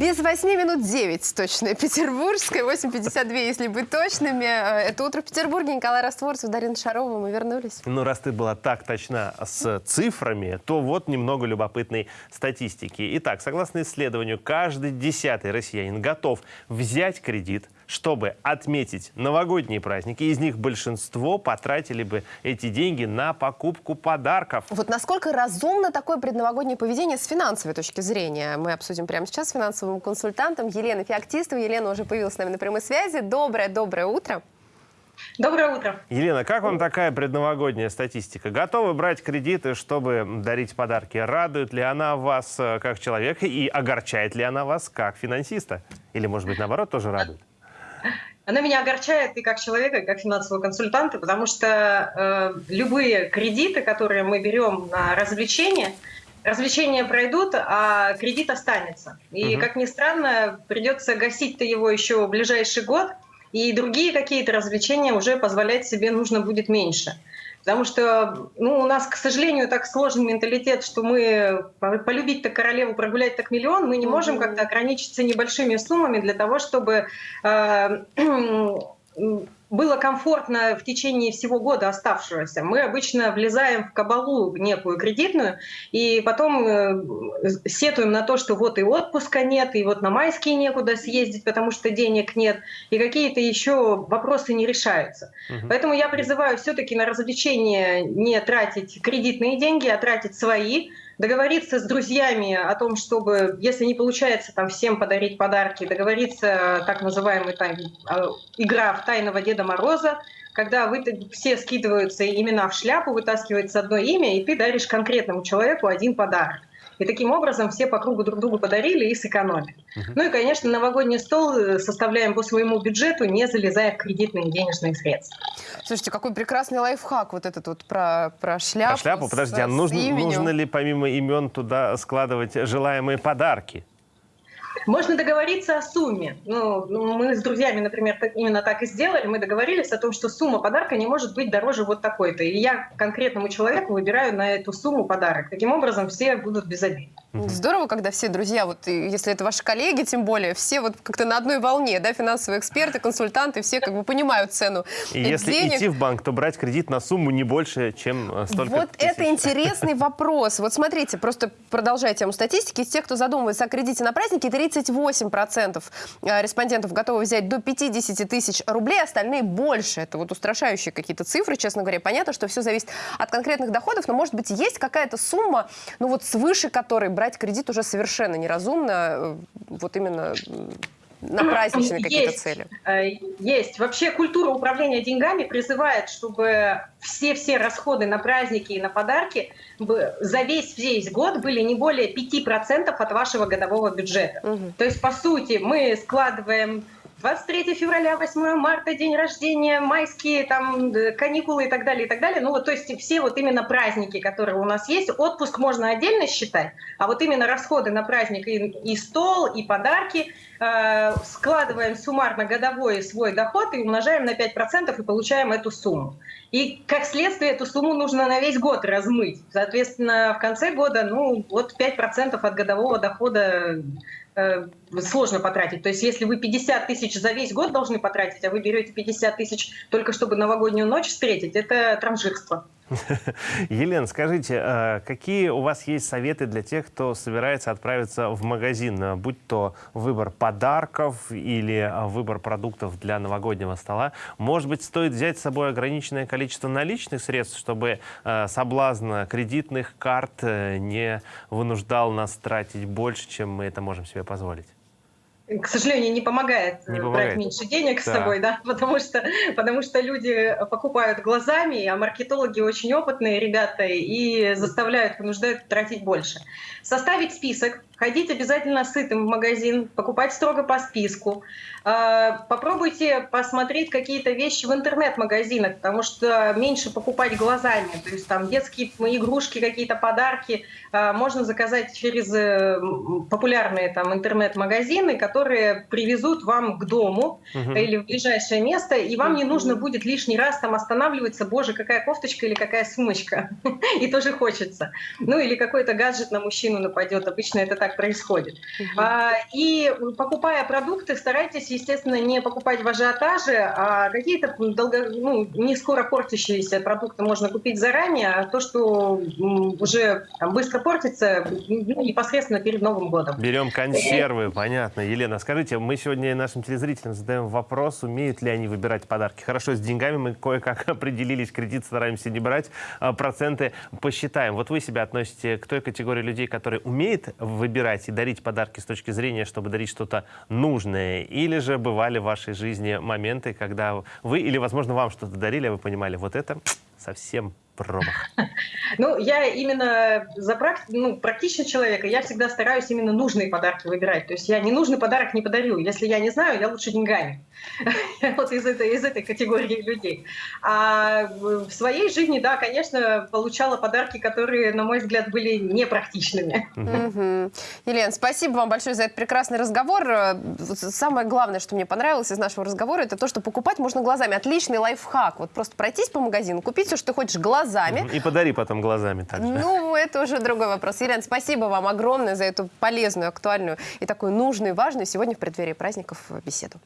Без 8 минут 9 точно. Петербургская, 8.52, если быть точными. Э, Это «Утро в Петербурге». Николай Растворцев, Дарина Шарова. Мы вернулись. Ну, раз ты была так точна с цифрами, то вот немного любопытной статистики. Итак, согласно исследованию, каждый десятый россиянин готов взять кредит, чтобы отметить новогодние праздники. Из них большинство потратили бы эти деньги на покупку подарков. Вот насколько разумно такое предновогоднее поведение с финансовой точки зрения? Мы обсудим прямо сейчас с финансовым консультантом Еленой Феоктистовой. Елена уже появилась с нами на прямой связи. Доброе-доброе утро. Доброе утро. Елена, как вам такая предновогодняя статистика? Готовы брать кредиты, чтобы дарить подарки? Радует ли она вас э, как человека и огорчает ли она вас как финансиста? Или, может быть, наоборот, тоже радует? Она меня огорчает и как человека, и как финансового консультанта, потому что э, любые кредиты, которые мы берем на развлечения, развлечения пройдут, а кредит останется. И, Мгм. как ни странно, придется гасить-то его еще в ближайший год, и другие какие-то развлечения уже позволять себе нужно будет меньше. Потому что ну, у нас, к сожалению, так сложен менталитет, что мы по- полюбить-то королеву, прогулять так миллион, мы не можем как-то ограничиться небольшими суммами для того, чтобы э, было комфортно в течение всего года оставшегося. Мы обычно влезаем в кабалу некую кредитную, и потом э, сетуем на то, что вот и отпуска нет, и вот на майские некуда съездить, потому что денег нет, и какие-то еще вопросы не решаются. Мгм. Поэтому я призываю все-таки на развлечения не тратить кредитные деньги, а тратить свои, договориться с друзьями о том, чтобы, если не получается там всем подарить подарки, договориться так называемый там, э, игра в тайного Деда Мороза, когда вы все скидываются имена в шляпу, вытаскивается одно имя, и ты даришь конкретному человеку один подарок. И таким образом все по кругу друг другу подарили и сэкономили. Мгм. Ну и, конечно, новогодний стол э, составляем по своему бюджету, не залезая в кредитные денежные средства. Слушайте, какой прекрасный лайфхак вот этот вот про, про шляпу. А шляпу, с- подожди, а нужно, нужно ли помимо имен туда складывать желаемые подарки? Можно договориться о сумме. Ну, ну, мы с друзьями, например, именно так и сделали. Мы договорились о том, что сумма подарка не может быть дороже вот такой-то. И я конкретному человеку выбираю на эту сумму подарок. Таким образом, все будут без обид. Здорово, когда все друзья, вот если это ваши коллеги, тем более, все вот как-то на одной волне, да, финансовые эксперты, консультанты, все как бы понимают цену И если денег. идти в банк, то брать кредит на сумму не больше, чем э, столько Вот тысяч. это интересный вопрос. Вот смотрите, просто продолжая тему статистики, из тех, кто задумывается о кредите на праздники, 38% э, респондентов готовы взять до 50 тысяч рублей, остальные больше. Это вот устрашающие какие-то цифры, честно говоря. Понятно, что все зависит от конкретных доходов, но, может быть, есть какая-то сумма, ну вот свыше которой брать кредит уже совершенно неразумно, э, вот именно на праздничные какие-то цели. Э, Есть. Вообще культура управления деньгами призывает, чтобы все-все расходы на праздники и на подарки за весь весь год были не более 5% от вашего годового бюджета. Мгм. То есть, по сути, мы складываем 23 февраля, 8 марта, день рождения, майские там э, каникулы и так далее, и так далее. Ну вот, то есть все вот именно праздники, которые у нас есть, отпуск можно отдельно считать, а вот именно расходы на праздник и, и стол, и подарки э, складываем суммарно годовой свой доход и умножаем на 5% и получаем эту сумму. И как следствие эту сумму нужно на весь год размыть. Соответственно, в конце года, ну, вот 5% от годового дохода сложно потратить. То есть если вы 50 тысяч за весь год должны потратить, а вы берете 50 тысяч только чтобы новогоднюю ночь встретить, это транжирство. Елена, скажите, э, какие у вас есть советы для тех, кто собирается отправиться в магазин, э, будь то выбор подарков или э, выбор продуктов для новогоднего стола? Может быть, стоит взять с собой ограниченное количество наличных средств, чтобы соблазн кредитных карт не вынуждал нас тратить больше, чем мы это можем себе позволить? К сожалению, не помогает, Не э, помогает. брать меньше денег с Да. собой, да, потому что, потому что люди покупают глазами, а маркетологи очень опытные ребята и заставляют, вынуждают тратить больше. Составить список, ходить обязательно сытым в магазин, покупать строго по списку. Э, Попробуйте посмотреть какие-то вещи в интернет-магазинах, потому что меньше покупать глазами. То есть там детские игрушки, какие-то подарки э, можно заказать через э, популярные там интернет-магазины, которые привезут вам к дому Мгм. или в ближайшее место, и вам не нужно будет лишний раз там останавливаться, боже, какая кофточка или какая сумочка, и тоже хочется. Ну или какой-то гаджет на мужчину нападет, обычно это так так происходит. А, и покупая продукты, старайтесь, естественно, не покупать в ажиотаже, а какие-то долго, ну, не скоро портящиеся продукты можно купить заранее, а то, что уже там, быстро портится, ну, непосредственно перед Новым годом. Берем консервы, понятно. Елена, скажите, мы сегодня нашим телезрителям задаем вопрос, умеют ли они выбирать подарки. Хорошо, с деньгами мы кое-как определились, кредит стараемся не брать, а проценты посчитаем. Вот вы себя относите к той категории людей, которые умеет выбирать и дарить подарки с точки зрения, чтобы дарить что-то нужное? Или же бывали в вашей жизни моменты, когда вы, или, возможно, вам что-то дарили, а вы понимали, вот это совсем промах? Ну, я именно за практи- ну, практичный человек, и я всегда стараюсь именно нужные подарки выбирать. То есть я ненужный подарок не подарю. Если я не знаю, я лучше деньгами. Вот из этой, из этой категории людей. А в своей жизни, да, конечно, получала подарки, которые, на мой взгляд, были непрактичными. Елена, спасибо вам большое за этот прекрасный разговор. Самое главное, что мне понравилось из нашего разговора, это то, что покупать можно глазами. Отличный лайфхак. Вот просто пройтись по магазину, купить все, что ты хочешь глазами. И подари потом глазами также. Ну, это уже другой вопрос. Елена, спасибо вам огромное за эту полезную, актуальную и такую нужную, важную сегодня в преддверии праздников беседу.